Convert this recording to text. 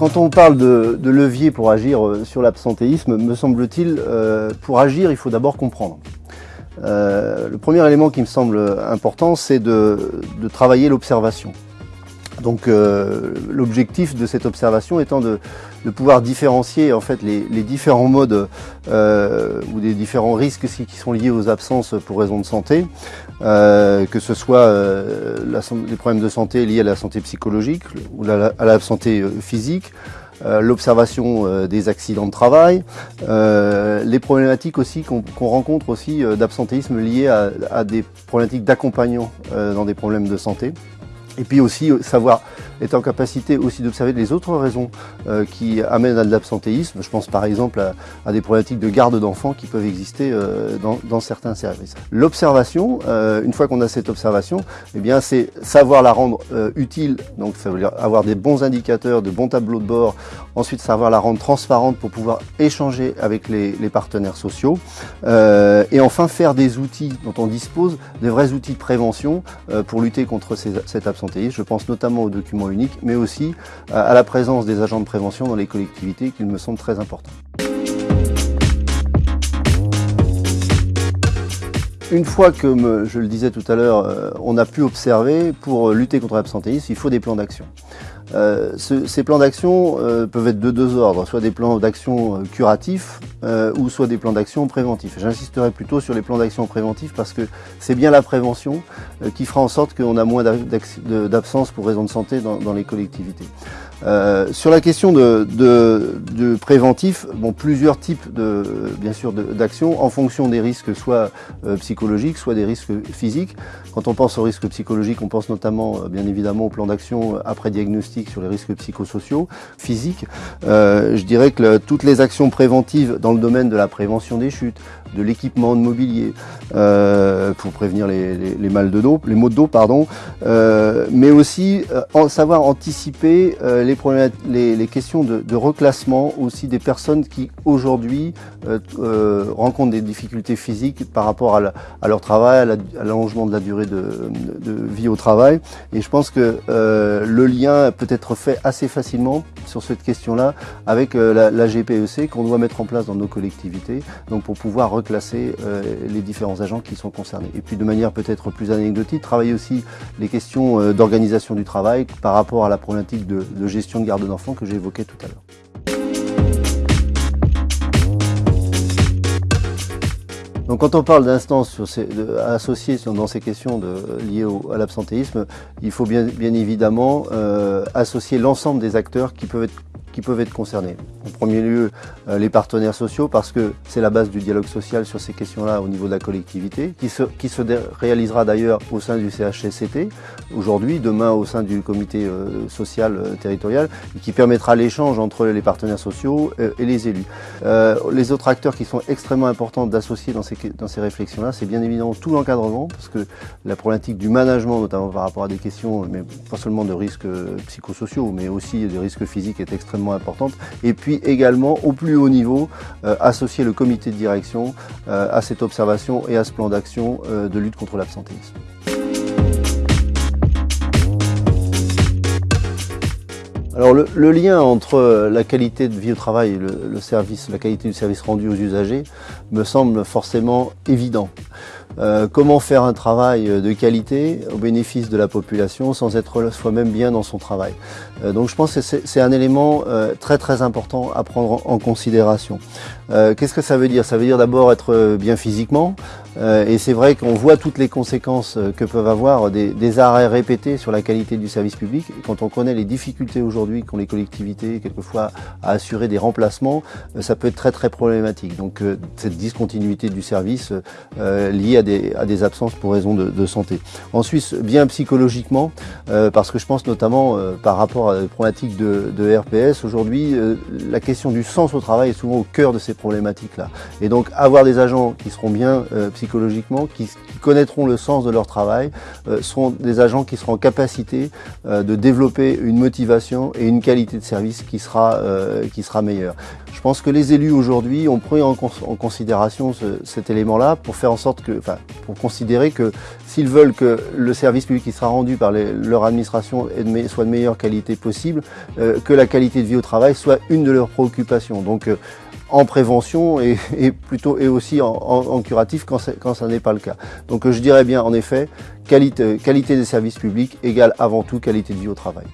quand on parle de, levier pour agir euh, sur l'absentéisme, me semble-t-il, euh, pour agir, il faut d'abord comprendre. Euh, le premier élément qui me semble important, c'est de, travailler l'observation. Donc l'objectif de cette observation étant de, pouvoir différencier en fait les, différents modes ou les différents risques qui sont liés aux absences pour raisons de santé, que ce soit les problèmes de santé liés à la santé psychologique ou à la santé physique, euh, l'observation euh, des accidents de travail, euh, les problématiques aussi qu'on rencontre aussi d'absentéisme liées à, à, des problématiques d'accompagnement dans des problèmes de santé. Et puis aussi savoir est en capacité aussi d'observer les autres raisons euh, qui amènent à de l'absentéisme. Je pense par exemple à, des problématiques de garde d'enfants qui peuvent exister euh, dans, certains services. L'observation, euh, une fois qu'on a cette observation, eh bien c'est savoir la rendre utile, donc ça veut dire avoir des bons indicateurs, de bons tableaux de bord, ensuite savoir la rendre transparente pour pouvoir échanger avec les, partenaires sociaux, et enfin faire des outils dont on dispose, des vrais outils de prévention pour lutter contre cet absentéisme. Je pense notamment aux documents unique, mais aussi à la présence des agents de prévention dans les collectivités, qu'il me semble très important. Une fois que, je le disais tout à l'heure, euh, on a pu observer, pour lutter contre l'absentéisme, il faut des plans d'action. Euh, ces plans d'action euh, peuvent être de deux ordres, soit des plans d'action euh, curatifs ou soit des plans d'action préventifs. J'insisterai plutôt sur les plans d'action préventifs parce que c'est bien la prévention qui fera en sorte qu'on a moins d'absence pour raison de santé dans les collectivités. Euh, sur la question de, de, préventif, bon, plusieurs types de, bien sûr, d'actions en fonction des risques, soit euh, psychologiques, soit des risques physiques. Quand on pense aux risques psychologiques, on pense notamment, euh, bien évidemment, au plan d'action après diagnostic sur les risques psychosociaux, physiques. je dirais que toutes les actions préventives dans le domaine de la prévention des chutes, de l'équipement de mobilier pour prévenir les, les, mal de dos, les maux de dos, pardon, mais aussi en savoir anticiper euh, les, questions de, reclassement aussi des personnes qui aujourd'hui rencontrent des difficultés physiques par rapport à, leur travail, à l'allongement de la durée de, de, vie au travail. Et je pense que le lien peut être fait assez facilement sur cette question-là avec la, la GPEC qu'on doit mettre en place dans nos collectivités, donc pour pouvoir classer euh, les différents agents qui sont concernés. Et puis de manière peut-être plus anecdotique, travailler aussi les questions euh, d'organisation du travail par rapport à la problématique de, gestion de garde d'enfants que j'évoquais tout à l'heure. Donc quand on parle d'instances associées dans ces questions liées à l'absentéisme, il faut bien, bien évidemment euh, associer l'ensemble des acteurs qui peuvent être peuvent être concernés. En premier lieu, euh, les partenaires sociaux, parce que c'est la base du dialogue social sur ces questions-là au niveau de la collectivité, qui se, qui se réalisera d'ailleurs au sein du CHCCT, aujourd'hui, demain au sein du comité euh, social euh, territorial, et qui permettra l'échange entre les partenaires sociaux et les élus. les autres acteurs qui sont extrêmement importants d'associer dans ces, dans ces réflexions-là, c'est bien évidemment tout l'encadrement, parce que la problématique du management, notamment par rapport à des questions, mais pas seulement de risques psychosociaux, mais aussi des risques physiques, est extrêmement importante. Et puis également, au plus haut niveau, euh, associer le comité de direction euh, à cette observation et à ce plan d'action euh, de lutte contre l'absentéisme. Alors le, lien entre la qualité de vie au travail et le, service, la qualité du service rendu aux usagers me semble forcément évident. Euh, comment faire un travail de qualité au bénéfice de la population sans être soi-même bien dans son travail. Euh, donc je pense que c'est un élément euh, très très important à prendre en considération. Qu'est-ce que ça veut dire? Ça veut dire d'abord être bien physiquement, euh, et c'est vrai qu'on voit toutes les conséquences euh, que peuvent avoir des, arrêts répétés sur la qualité du service public. Quand on connaît les difficultés aujourd'hui qu'ont les collectivités, quelquefois à assurer des remplacements, euh, ça peut être très très problématique. Donc cette discontinuité du service liée à des, absences pour raison de, santé. Ensuite, bien psychologiquement, parce que je pense notamment par rapport à la problématique de, de RPS, aujourd'hui, la question du sens au travail est souvent au cœur de ces problématiques-là. Et donc avoir des agents qui seront bien psychologiquement, qui, connaîtront le sens de leur travail, euh, seront des agents qui seront en capacité euh, de développer une motivation et une qualité de service qui sera, euh, qui sera meilleure. Je pense que les élus aujourd'hui ont pris en, considération cet élément-là pour faire en sorte que, enfin, pour considérer que s'ils veulent que le service public qui sera rendu par leur administration soit de meilleure qualité possible, que la qualité de vie au travail soit une de leurs préoccupations. Donc, en prévention et, plutôt et aussi en, curatif quand, quand ça n'est pas le cas. Donc je dirais bien en effet, qualité, qualité des services publics égale avant tout qualité de vie au travail.